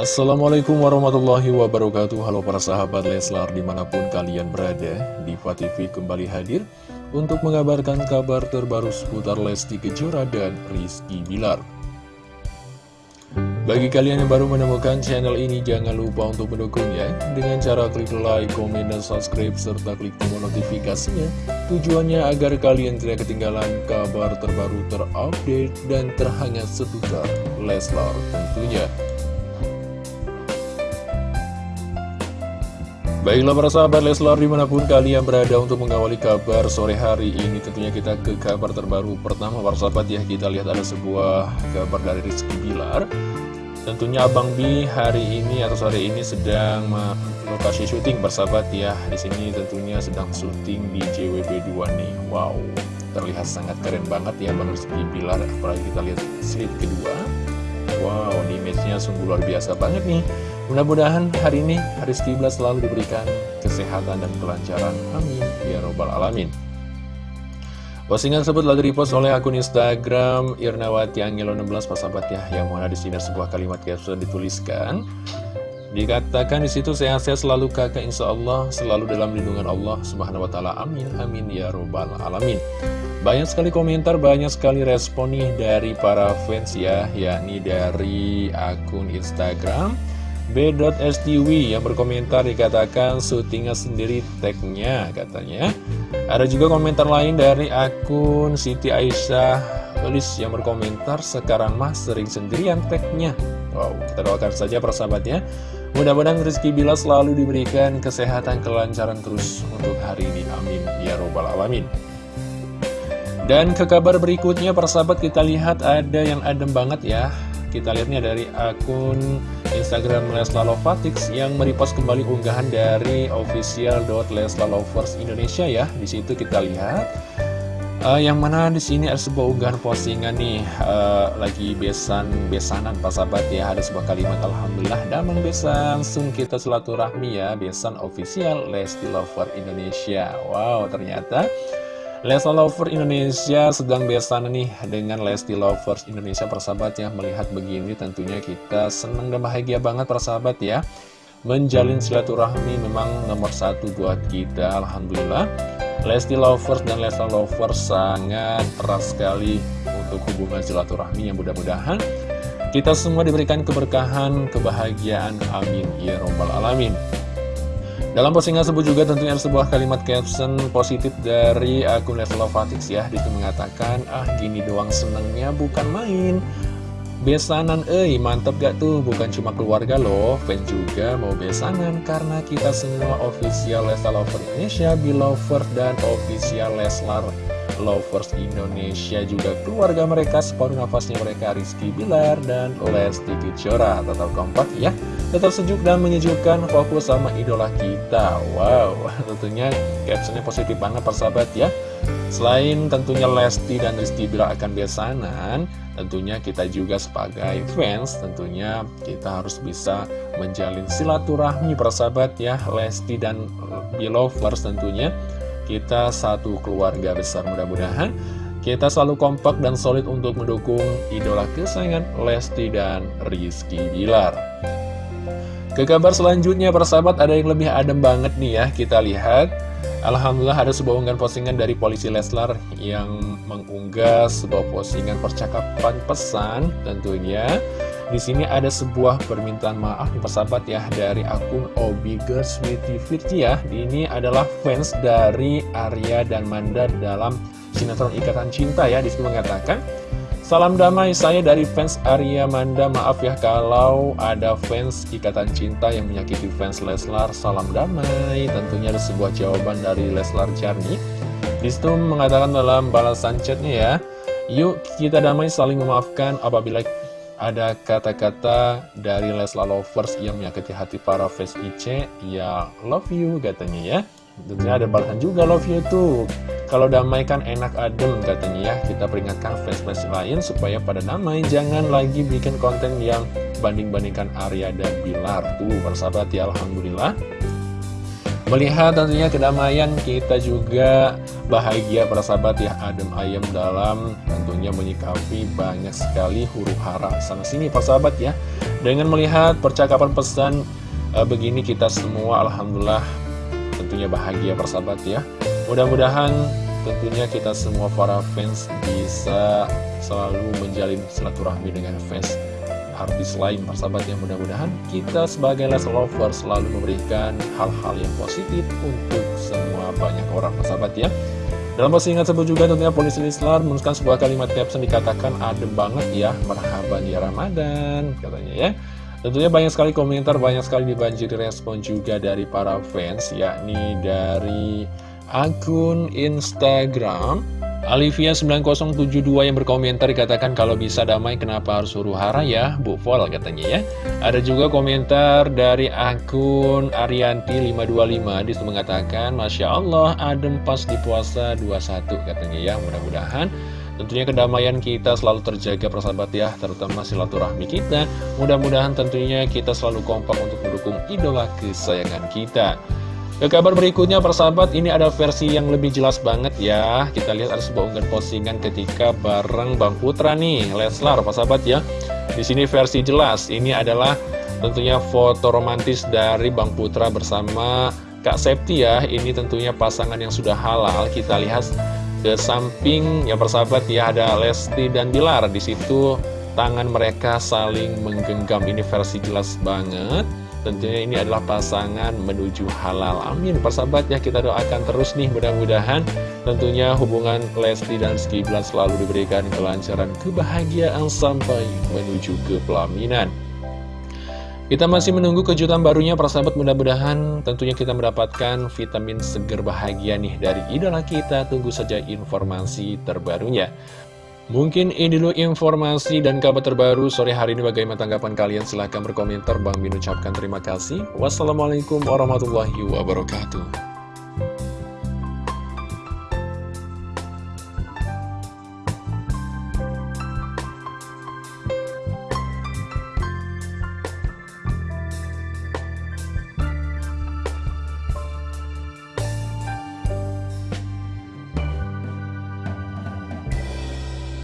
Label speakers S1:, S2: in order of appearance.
S1: Assalamualaikum warahmatullahi wabarakatuh. Halo para sahabat Leslar di mana pun kalian berada Diva TV kembali hadir Untuk mengabarkan kabar terbaru seputar Lesti Kejora dan Rizky Bilar. Bagi kalian yang baru menemukan channel ini Jangan lupa untuk mendukungnya Dengan cara klik like, komen, dan subscribe Serta klik tombol notifikasinya. Tujuannya agar kalian tidak ketinggalan kabar terbaru terupdate Dan terhangat seputar Leslar tentunya Baiklah para sahabat Leslar di mana pun kalian berada untuk mengawali kabar sore hari ini Tentunya kita ke kabar terbaru pertama para sahabat. Ya Kita lihat ada sebuah kabar dari Rizky Bilar. Tentunya Abang B hari ini atau sore ini sedang lokasi syuting bersahabat ya di sini tentunya sedang syuting di JWB2 nih. Wow terlihat sangat keren banget ya Bang Rizky Bilar. Apalagi kita lihat slide kedua. Wow image-nya sungguh luar biasa banget nih Mudah-mudahan hari ini Rizky Bilar selalu diberikan kesehatan dan kelancaran. Amin. Ya Robbal Alamin. Postingan tersebut lagi dipost oleh akun Instagram Irnawati Angelo 16 sahabat ya yang mana di sini sebuah kalimat caption dituliskan. Dikatakan di situ sehat-sehat selalu kakak. Insya Allah selalu dalam lindungan Allah subhanahu wa taala. Amin. Amin. Ya robbal alamin. Banyak sekali komentar banyak sekali respon nih dari para fans ya yakni dari akun Instagram B.STW yang berkomentar dikatakan syutingnya sendiri tagnya katanya. Ada juga komentar lain dari akun Siti Aisyah Tulis yang berkomentar sekarang mah sering sendirian tagnya. Wow kita doakan saja persahabatnya. Mudah-mudahan Rizky Bila selalu diberikan kesehatan kelancaran terus untuk hari ini. Amin. Ya Robbal Alamin. Dan ke kabar berikutnya persahabat kita lihat ada yang adem banget ya. Kita lihatnya dari akun Instagram Lesla Lovatix yang merepost kembali unggahan dari official.leslalovers Indonesia ya. Di situ kita lihat uh, yang mana di sini ada sebuah unggahan postingan nih uh, lagi besan besanan Pak sahabat ya ada sebuah kalimat Alhamdulillah damang besan langsung kita silaturahmi ya besan official Lesti Lover Indonesia. Wow ternyata Lesti Lover Indonesia sedang besan nih dengan Lesti Lovers Indonesia. Persahabat ya Melihat begini tentunya kita senang dan bahagia banget persahabat ya. Menjalin silaturahmi memang nomor satu buat kita Alhamdulillah. Lesti Lovers dan Lesti Lovers sangat erat sekali untuk hubungan silaturahmi yang mudah-mudahan kita semua diberikan keberkahan, kebahagiaan, amin, ya robbal alamin. Dalam postingan tersebut juga tentunya ada sebuah kalimat caption positif dari akun Level Fatix ya. Di situ mengatakan, ah gini doang senengnya bukan main. Besanan, eh mantep gak tuh, bukan cuma keluarga loh. Fans juga mau besanan karena kita semua official Leslar Lover Indonesia, Belover, dan official Leslar Lovers Indonesia juga. Keluarga mereka separuh nafasnya mereka Rizky Bilar dan Lesti Kejora. Tetap kompak ya tetap sejuk dan menyejukkan fokus sama idola kita. Wow tentunya captionnya positif banget persahabat ya. Selain tentunya Lesti dan Rizky Bilar akan besanan tentunya kita juga sebagai fans tentunya kita harus bisa menjalin silaturahmi persahabat ya. Lesti dan Belovers tentunya. Kita satu keluarga besar mudah-mudahan. Kita selalu kompak dan solid untuk mendukung idola kesayangan Lesti dan Rizky Bilar. Ke kabar selanjutnya persahabat ada yang lebih adem banget nih ya kita lihat Alhamdulillah ada sebuah unggahan postingan dari polisi Leslar yang mengunggah sebuah postingan percakapan pesan tentunya di sini ada sebuah permintaan maaf nih persahabat ya dari akun Obiga Sweetie Virti ya. Ini adalah fans dari Arya dan Manda dalam sinetron Ikatan Cinta ya. Di situ mengatakan, Salam damai saya dari fans Arya Manda. Maaf ya kalau ada fans Ikatan Cinta yang menyakiti fans Leslar. Salam damai Tentunya ada sebuah jawaban dari Leslar Jarni. Di situ mengatakan dalam balasan chatnya ya Yuk kita damai saling memaafkan apabila ada kata-kata dari Lesla Lovers yang menyakiti hati para fans IC ya love you katanya ya tentunya ada balasan juga love you tuh kalau damai kan enak adem katanya ya. Kita peringatkan fans-fans lain supaya pada damai. Jangan lagi bikin konten yang banding-bandingkan Arya dan Bilar. Tuh bersahabat ya Alhamdulillah. Melihat tentunya kedamaian kita juga. Bahagia para sahabat ya Adem ayam dalam. Tentunya menyikapi banyak sekali huru hara sana sini para sahabat ya. Dengan melihat percakapan pesan e, begini kita semua Alhamdulillah tentunya bahagia para sahabat ya. Mudah-mudahan tentunya kita semua para fans bisa selalu menjalin silaturahmi dengan fans artis lain persahabat yang mudah-mudahan kita sebagai Les Lover selalu memberikan hal-hal yang positif untuk semua banyak orang persahabat ya. Dalam postingan tersebut juga tentunya polisi Lislar menuliskan sebuah kalimat caption dikatakan adem banget ya merhaban ya Ramadan katanya ya Tentunya banyak sekali komentar, banyak sekali dibanjiri respon juga dari para fans, yakni dari akun Instagram Alivia9072 yang berkomentar dikatakan kalau bisa damai kenapa harus huru hara ya? Bu Vol katanya ya. Ada juga komentar dari akun Arianti525 Di situ mengatakan Masya Allah adem pas di puasa 21 katanya ya. Mudah-mudahan tentunya kedamaian kita selalu terjaga persahabat ya Terutama silaturahmi kita. Mudah-mudahan tentunya kita selalu kompak untuk mendukung idola kesayangan kita. Ke kabar berikutnya persahabat ini ada versi yang lebih jelas banget ya. Kita lihat ada sebuah unggahan postingan ketika bareng Bang Putra nih Leslar persahabat ya. Di sini versi jelas ini adalah tentunya foto romantis dari Bang Putra bersama Kak Septi ya. Ini tentunya pasangan yang sudah halal. Kita lihat ke samping ya persahabat ya ada Lesti dan Bilar. Di situ tangan mereka saling menggenggam. Ini versi jelas banget. Tentunya ini adalah pasangan menuju halal. Amin. Persahabat ya kita doakan terus nih mudah-mudahan Tentunya hubungan Lesti dan Bilar selalu diberikan kelancaran kebahagiaan sampai menuju ke pelaminan kita masih menunggu kejutan barunya persahabat mudah-mudahan tentunya kita mendapatkan vitamin seger bahagia nih dari idola kita. Tunggu saja informasi terbarunya. Mungkin ini dulu informasi dan kabar terbaru sore hari ini. Bagaimana tanggapan kalian? Silahkan berkomentar. Bang Min ucapkan terima kasih. Wassalamualaikum warahmatullahi wabarakatuh